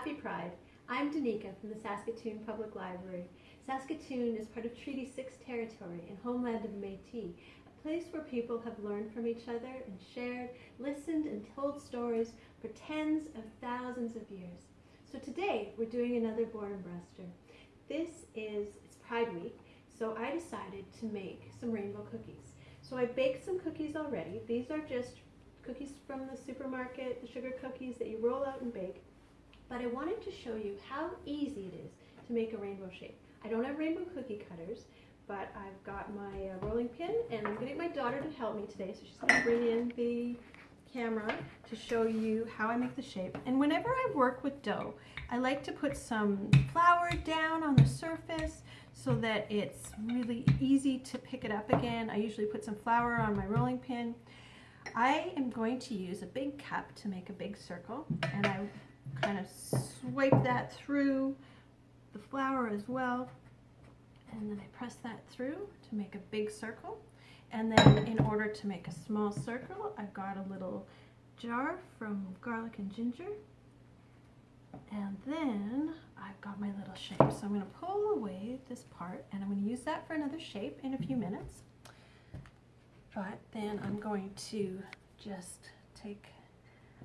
Happy Pride. I'm Danica from the Saskatoon Public Library. Saskatoon is part of Treaty 6 territory and homeland of Métis, a place where people have learned from each other and shared, listened and told stories for tens of thousands of years. So today we're doing another Boredom Buster. This is, it's Pride Week, so I decided to make some rainbow cookies. So I baked some cookies already. These are just cookies from the supermarket, the sugar cookies that you roll out and bake. But I wanted to show you how easy it is to make a rainbow shape. I don't have rainbow cookie cutters, but I've got my uh, rolling pin and I'm going to get my daughter to help me today. So she's going to bring in the camera to show you how I make the shape. And whenever I work with dough, I like to put some flour down on the surface so that it's really easy to pick it up again. I usually put some flour on my rolling pin. I am going to use a big cup to make a big circle and I kind of swipe that through the flour as well. And then I press that through to make a big circle. And then in order to make a small circle I've got a little jar from garlic and ginger. And then I've got my little shape. So I'm going to pull away this part and I'm going to use that for another shape in a few minutes. But then I'm going to just take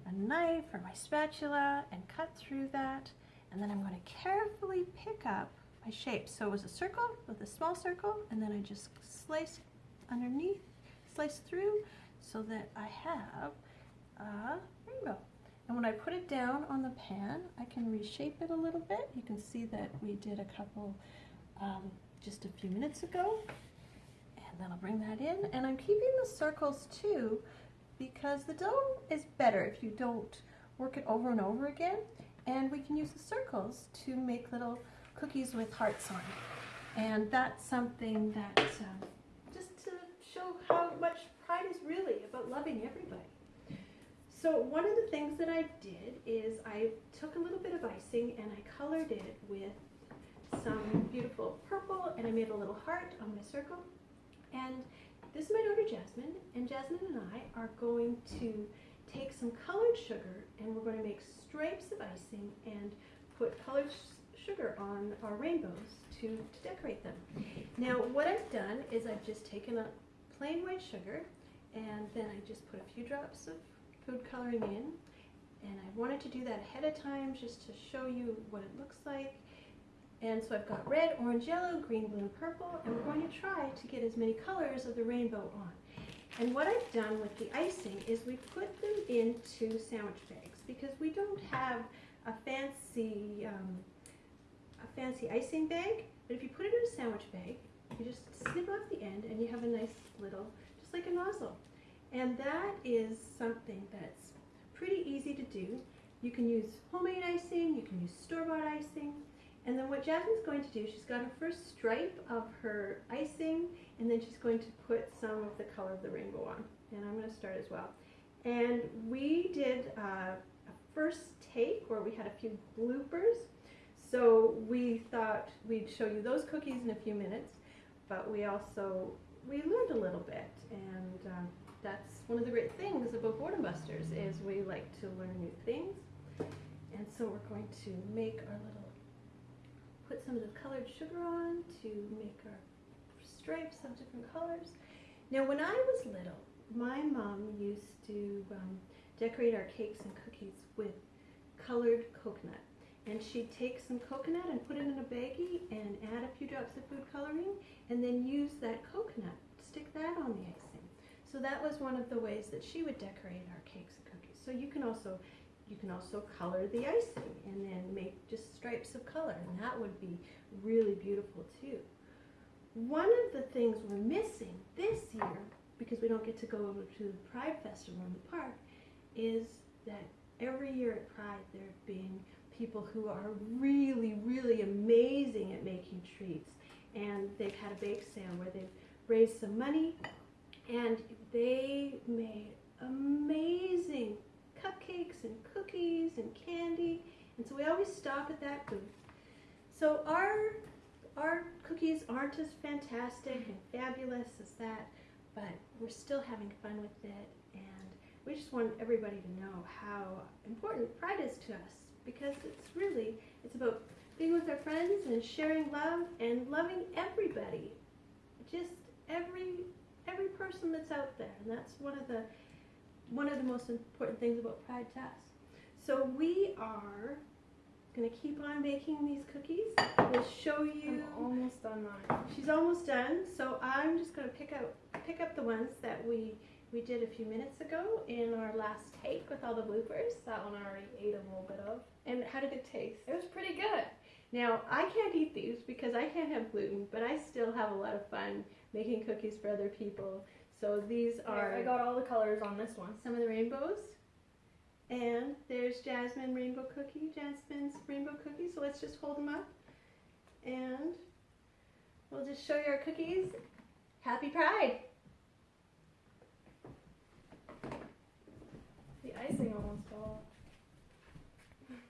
a knife or my spatula and cut through that and then I'm going to carefully pick up my shape. So it was a circle with a small circle and then I just slice underneath, slice through so that I have a rainbow. And when I put it down on the pan, I can reshape it a little bit. You can see that we did a couple um, just a few minutes ago. And then I'll bring that in. And I'm keeping the circles too because the dough is better if you don't work it over and over again. And we can use the circles to make little cookies with hearts on. And that's something that, um, just to show how much pride is really about loving everybody. So one of the things that I did is I took a little bit of icing and I colored it with some beautiful purple and I made a little heart on my circle. And this is my daughter Jasmine, and Jasmine and I are going to take some colored sugar and we're going to make stripes of icing and put colored sugar on our rainbows to, to decorate them. Now what I've done is I've just taken a plain white sugar and then I just put a few drops of food coloring in and I wanted to do that ahead of time just to show you what it looks like and so I've got red, orange, yellow, green, blue, and purple, and we're going to try to get as many colors of the rainbow on. And what I've done with the icing is we put them into sandwich bags because we don't have a fancy, um, a fancy icing bag, but if you put it in a sandwich bag, you just snip off the end and you have a nice little, just like a nozzle. And that is something that's pretty easy to do. You can use homemade icing, you can use store-bought icing, and then what Jasmine's going to do, she's got her first stripe of her icing, and then she's going to put some of the color of the rainbow on. And I'm going to start as well. And we did uh, a first take where we had a few bloopers. So we thought we'd show you those cookies in a few minutes, but we also, we learned a little bit. And um, that's one of the great things about Boredom Busters is we like to learn new things. And so we're going to make our little put some of the colored sugar on to make our stripes of different colors. Now when I was little, my mom used to um, decorate our cakes and cookies with colored coconut. And she'd take some coconut and put it in a baggie and add a few drops of food coloring and then use that coconut, stick that on the icing. So that was one of the ways that she would decorate our cakes and cookies. So you can also you can also color the icing and then make just stripes of color and that would be really beautiful too. One of the things we're missing this year, because we don't get to go over to the Pride Festival in the park, is that every year at Pride there have been people who are really, really amazing at making treats. And they've had a bake sale where they've raised some money and they made amazing and cookies and candy. And so we always stop at that booth. So our, our cookies aren't as fantastic and fabulous as that, but we're still having fun with it. And we just want everybody to know how important pride is to us. because it's really it's about being with our friends and sharing love and loving everybody, just every every person that's out there, and that's one of the one of the most important things about Pride to us. So we are gonna keep on making these cookies. We'll show you. I'm almost done mine. She's almost done, so I'm just gonna pick out pick up the ones that we we did a few minutes ago in our last take with all the bloopers. That one I already ate a little bit of. And how did it taste? It was pretty good. Now I can't eat these because I can't have gluten, but I still have a lot of fun making cookies for other people. So these are I got all the colors on this one. some of the rainbows. And there's Jasmine rainbow cookie, Jasmine's rainbow cookie. So let's just hold them up and we'll just show you our cookies. Happy Pride!